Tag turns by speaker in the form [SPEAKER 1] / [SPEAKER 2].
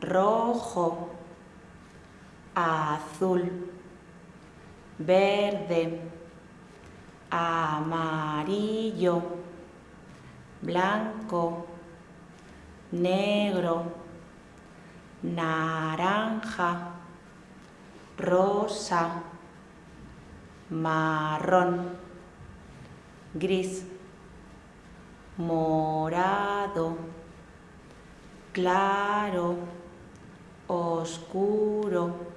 [SPEAKER 1] rojo, azul, verde, amarillo, blanco, negro, naranja, rosa, marrón, gris, morado, claro, oscuro.